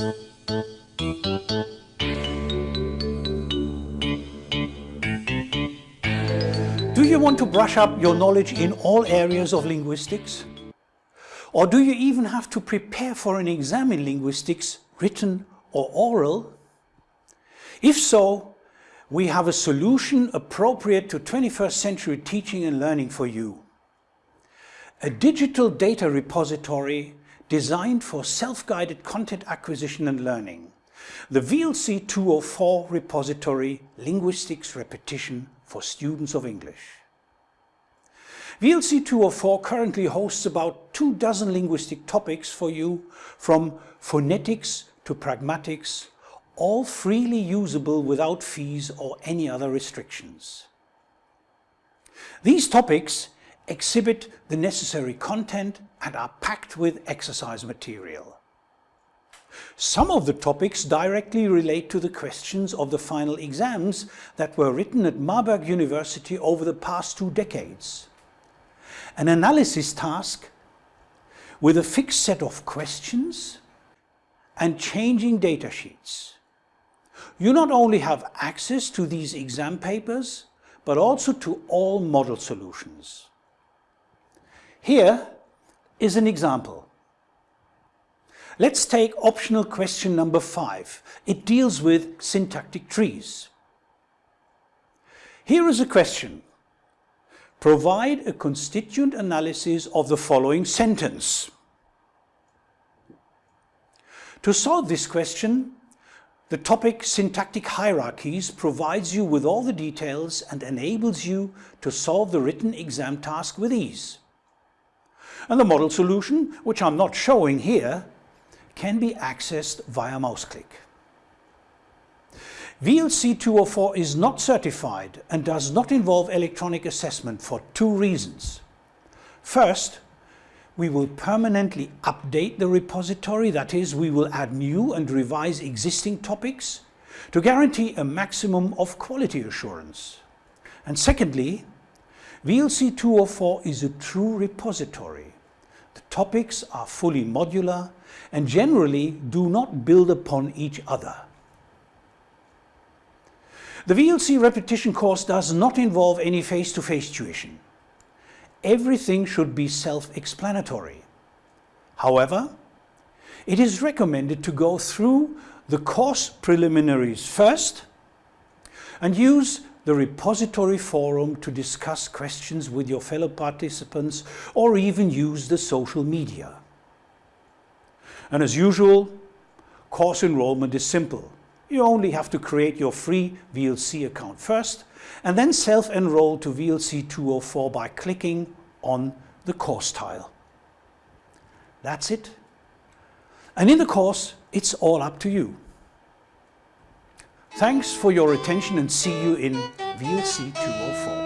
Do you want to brush up your knowledge in all areas of linguistics? Or do you even have to prepare for an exam in linguistics, written or oral? If so, we have a solution appropriate to 21st century teaching and learning for you. A digital data repository designed for self-guided content acquisition and learning. The VLC 204 repository Linguistics Repetition for Students of English. VLC 204 currently hosts about two dozen linguistic topics for you, from phonetics to pragmatics, all freely usable without fees or any other restrictions. These topics exhibit the necessary content and are packed with exercise material. Some of the topics directly relate to the questions of the final exams that were written at Marburg University over the past two decades an analysis task with a fixed set of questions and changing data sheets. You not only have access to these exam papers, but also to all model solutions. Here is an example. Let's take optional question number five. It deals with syntactic trees. Here is a question. Provide a constituent analysis of the following sentence. To solve this question, the topic Syntactic Hierarchies provides you with all the details and enables you to solve the written exam task with ease. And the model solution, which I'm not showing here, can be accessed via mouse click. VLC 204 is not certified and does not involve electronic assessment for two reasons. First, we will permanently update the repository, that is, we will add new and revise existing topics to guarantee a maximum of quality assurance. And secondly, VLC 204 is a true repository. The topics are fully modular and generally do not build upon each other. The VLC repetition course does not involve any face-to-face -face tuition. Everything should be self-explanatory. However, it is recommended to go through the course preliminaries first and use the repository forum to discuss questions with your fellow participants or even use the social media. And as usual, course enrollment is simple. You only have to create your free VLC account first and then self-enroll to VLC 204 by clicking on the course tile. That's it. And in the course, it's all up to you. Thanks for your attention and see you in VLC 204.